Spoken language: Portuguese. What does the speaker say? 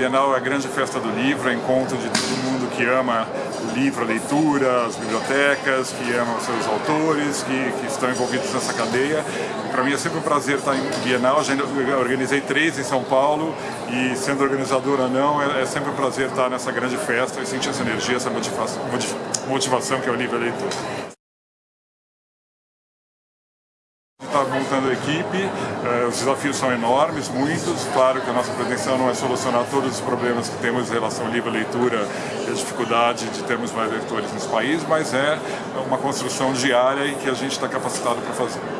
Bienal é a grande festa do livro, é encontro de todo mundo que ama o livro, a leitura, as bibliotecas, que amam seus autores, que, que estão envolvidos nessa cadeia. Para mim é sempre um prazer estar em Bienal, já organizei três em São Paulo e sendo organizadora não, é, é sempre um prazer estar nessa grande festa e sentir essa energia, essa motivação, motivação que é o livro leitor. Está montando a equipe, eh, os desafios são enormes, muitos. Claro que a nossa pretensão não é solucionar todos os problemas que temos em relação ao livro leitura e a dificuldade de termos mais leitores nesse país, mas é uma construção diária e que a gente está capacitado para fazer.